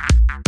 Yeah.